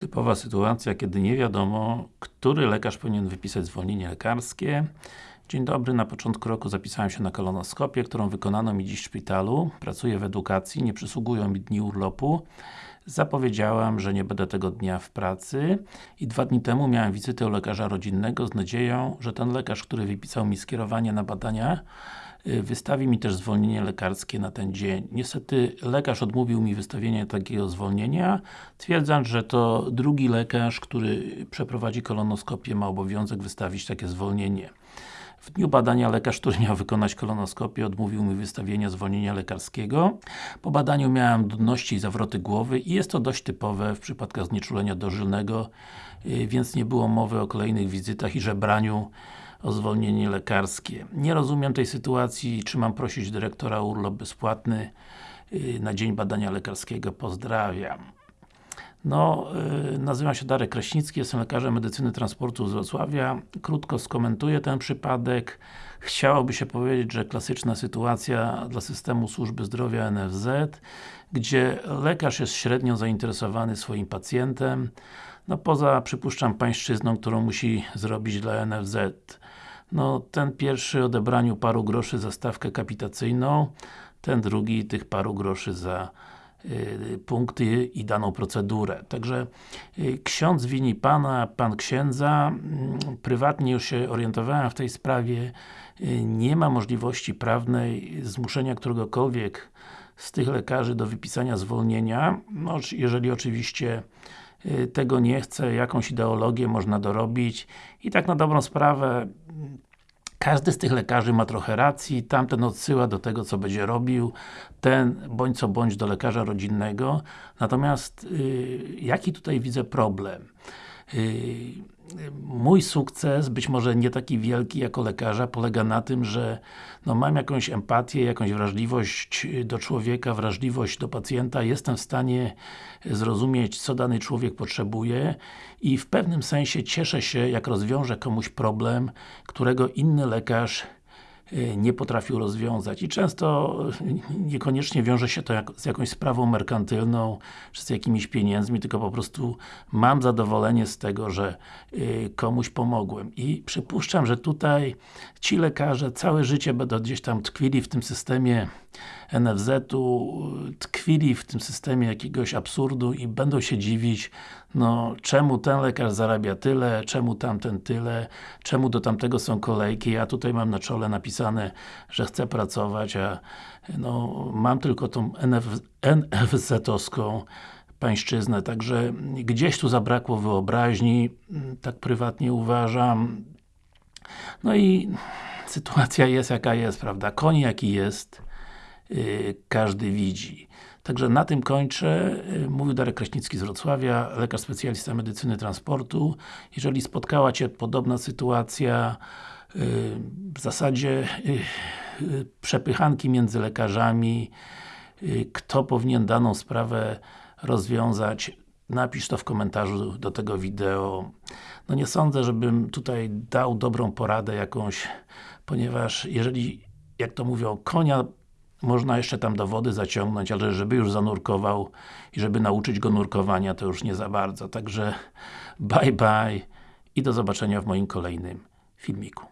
Typowa sytuacja, kiedy nie wiadomo, który lekarz powinien wypisać zwolnienie lekarskie. Dzień dobry, na początku roku zapisałem się na kolonoskopię, którą wykonano mi dziś w szpitalu. Pracuję w edukacji, nie przysługują mi dni urlopu. Zapowiedziałam, że nie będę tego dnia w pracy i dwa dni temu miałem wizytę u lekarza rodzinnego z nadzieją, że ten lekarz, który wypisał mi skierowanie na badania y, wystawi mi też zwolnienie lekarskie na ten dzień. Niestety lekarz odmówił mi wystawienia takiego zwolnienia, twierdząc, że to drugi lekarz, który przeprowadzi kolonoskopię ma obowiązek wystawić takie zwolnienie. W dniu badania lekarz, który miał wykonać kolonoskopię odmówił mi wystawienia zwolnienia lekarskiego. Po badaniu miałem nudności i zawroty głowy i jest to dość typowe w przypadkach znieczulenia dożylnego, y, więc nie było mowy o kolejnych wizytach i żebraniu o zwolnienie lekarskie. Nie rozumiem tej sytuacji, czy mam prosić dyrektora o urlop bezpłatny y, na dzień badania lekarskiego. Pozdrawiam. No, yy, nazywam się Darek Kraśnicki, jestem lekarzem medycyny transportu z Wrocławia. Krótko skomentuję ten przypadek. Chciałoby się powiedzieć, że klasyczna sytuacja dla systemu służby zdrowia NFZ, gdzie lekarz jest średnio zainteresowany swoim pacjentem, no poza, przypuszczam, pańszczyzną, którą musi zrobić dla NFZ. No, ten pierwszy odebraniu paru groszy za stawkę kapitacyjną, ten drugi tych paru groszy za Y, punkty i daną procedurę. Także y, ksiądz wini Pana, Pan księdza, mm, prywatnie już się orientowałem w tej sprawie, y, nie ma możliwości prawnej zmuszenia któregokolwiek z tych lekarzy do wypisania zwolnienia, no, jeżeli oczywiście tego nie chce, jakąś ideologię można dorobić. I tak na dobrą sprawę każdy z tych lekarzy ma trochę racji, tamten odsyła do tego, co będzie robił, ten bądź co bądź do lekarza rodzinnego. Natomiast, yy, jaki tutaj widzę problem? Yy, mój sukces, być może nie taki wielki jako lekarza, polega na tym, że no, mam jakąś empatię, jakąś wrażliwość do człowieka, wrażliwość do pacjenta, jestem w stanie zrozumieć, co dany człowiek potrzebuje i w pewnym sensie cieszę się, jak rozwiążę komuś problem, którego inny lekarz Y, nie potrafił rozwiązać i często niekoniecznie wiąże się to jak, z jakąś sprawą merkantylną, czy z jakimiś pieniędzmi, tylko po prostu mam zadowolenie z tego, że y, komuś pomogłem. I przypuszczam, że tutaj ci lekarze całe życie będą gdzieś tam tkwili w tym systemie NFZ-u, tkwili w tym systemie jakiegoś absurdu i będą się dziwić, no czemu ten lekarz zarabia tyle, czemu tamten tyle, czemu do tamtego są kolejki, ja tutaj mam na czole napisane, że chcę pracować, a no mam tylko tą NF, NFZ-owską pańszczyznę, także gdzieś tu zabrakło wyobraźni, tak prywatnie uważam. No i sytuacja jest jaka jest, prawda? Koń jaki jest, każdy widzi. Także na tym kończę. Yy, mówił Darek Kraśnicki z Wrocławia, lekarz specjalista medycyny transportu. Jeżeli spotkała Cię podobna sytuacja, yy, w zasadzie przepychanki między lekarzami, kto powinien daną sprawę rozwiązać, napisz to w komentarzu do tego wideo. No nie sądzę, żebym tutaj dał dobrą poradę jakąś, ponieważ jeżeli, jak to mówią, konia można jeszcze tam do wody zaciągnąć, ale żeby już zanurkował i żeby nauczyć go nurkowania, to już nie za bardzo. Także bye bye i do zobaczenia w moim kolejnym filmiku.